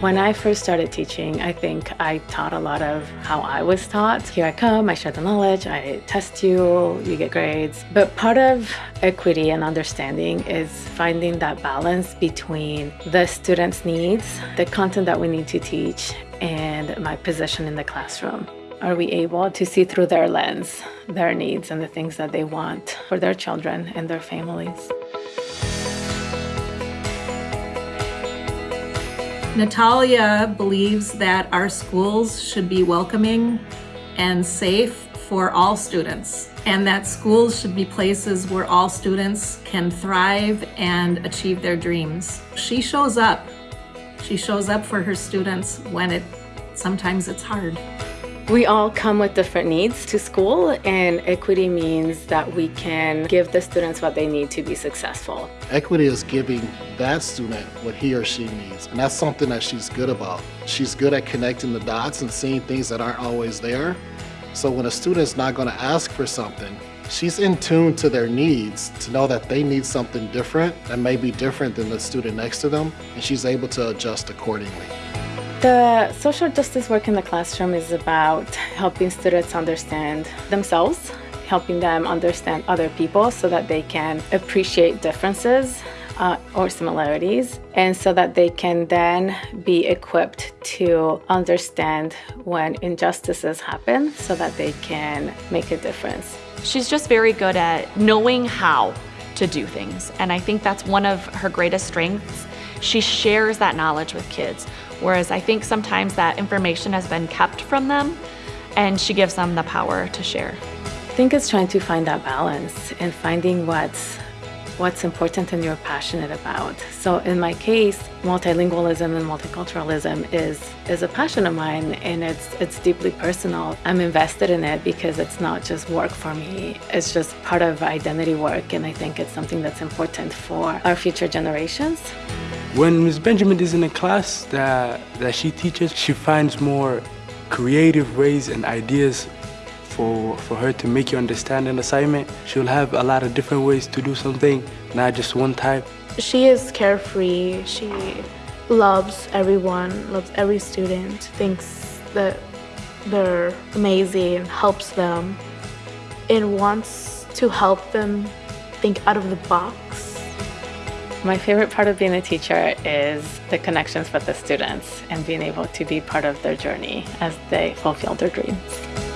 When I first started teaching, I think I taught a lot of how I was taught. Here I come, I share the knowledge, I test you, you get grades. But part of equity and understanding is finding that balance between the students' needs, the content that we need to teach, and my position in the classroom. Are we able to see through their lens, their needs, and the things that they want for their children and their families? Natalia believes that our schools should be welcoming and safe for all students and that schools should be places where all students can thrive and achieve their dreams. She shows up. She shows up for her students when it sometimes it's hard. We all come with different needs to school and equity means that we can give the students what they need to be successful. Equity is giving that student what he or she needs and that's something that she's good about. She's good at connecting the dots and seeing things that aren't always there. So when a student's not going to ask for something, she's in tune to their needs to know that they need something different that may be different than the student next to them and she's able to adjust accordingly. The social justice work in the classroom is about helping students understand themselves, helping them understand other people so that they can appreciate differences uh, or similarities and so that they can then be equipped to understand when injustices happen so that they can make a difference. She's just very good at knowing how to do things and I think that's one of her greatest strengths. She shares that knowledge with kids whereas I think sometimes that information has been kept from them and she gives them the power to share. I think it's trying to find that balance and finding what's what's important and you're passionate about. So in my case, multilingualism and multiculturalism is is a passion of mine and it's it's deeply personal. I'm invested in it because it's not just work for me. It's just part of identity work and I think it's something that's important for our future generations. When Ms. Benjamin is in a class that, that she teaches, she finds more creative ways and ideas for, for her to make you understand an assignment. She'll have a lot of different ways to do something, not just one type. She is carefree. She loves everyone, loves every student, thinks that they're amazing, helps them, and wants to help them think out of the box. My favorite part of being a teacher is the connections with the students and being able to be part of their journey as they fulfill their dreams.